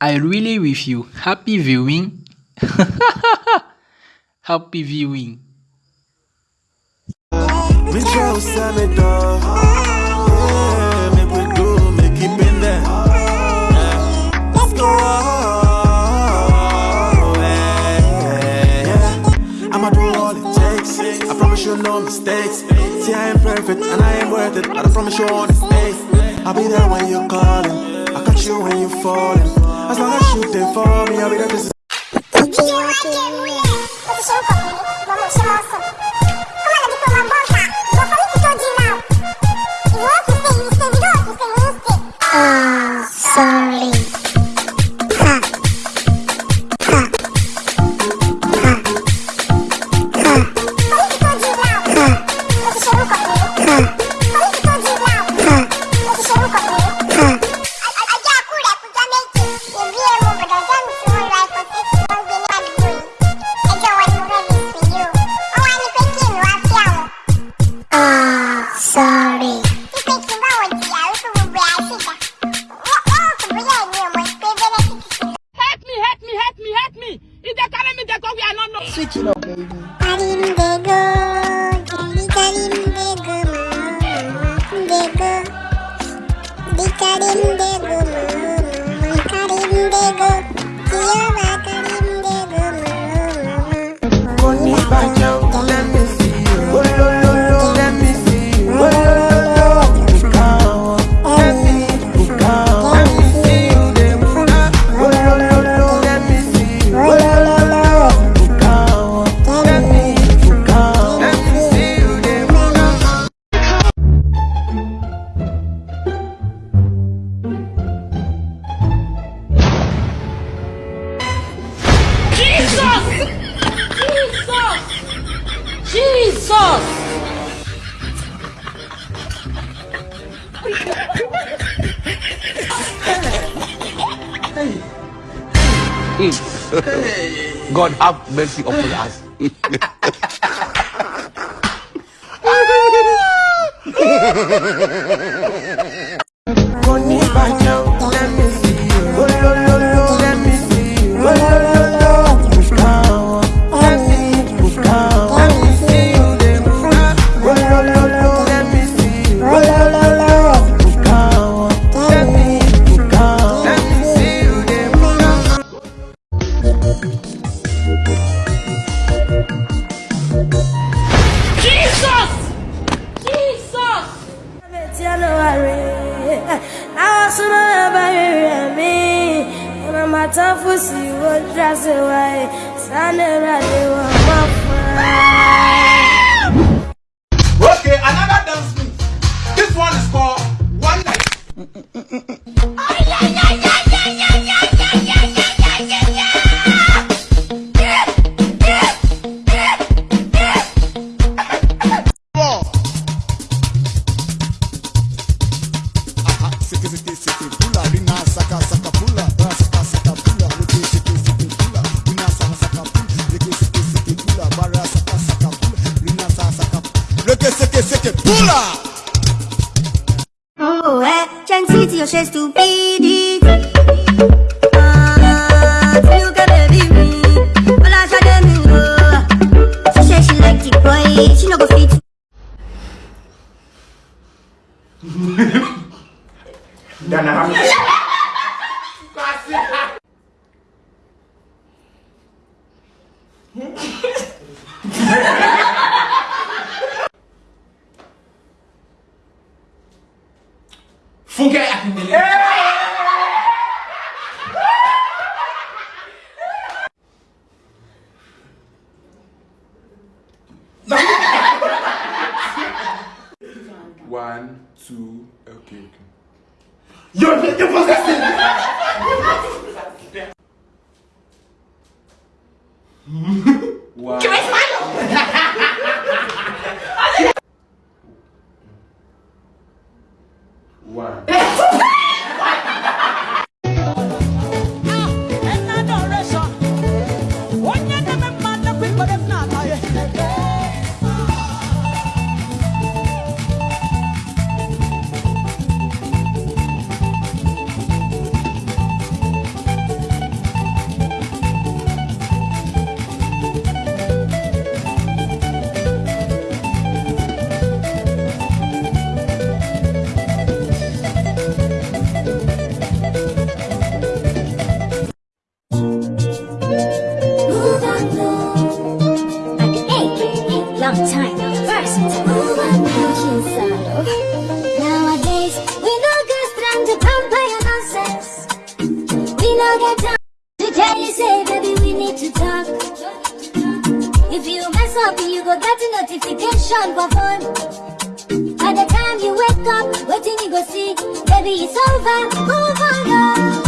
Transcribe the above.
I really wish you happy viewing. happy viewing. no mistakes. See, I ain't perfect and I ain't worth it, but I promise you on the stay. I'll be there when you're calling. I'll catch you when you're falling. As long as you there for me, I'll be there. This Switching up, baby. God have mercy upon us. matafusi wodrase wae sanera de wa mafa Okay, another dance move. This one is called one night. Oh, eh, gentili o sei stupidi Ah, feel que baby me. Well, I said them you know She say she like it boy. She no go fit. Dan aku. que eu faço assim? Que mais? Uau. time of verses. Nowadays, we no get strung to pump by your nonsense. We no get time to tell you, say, baby, we need to talk. If you mess up, you go get a notification for fun. By the time you wake up, waiting you go see, baby, it's over, move on, girl.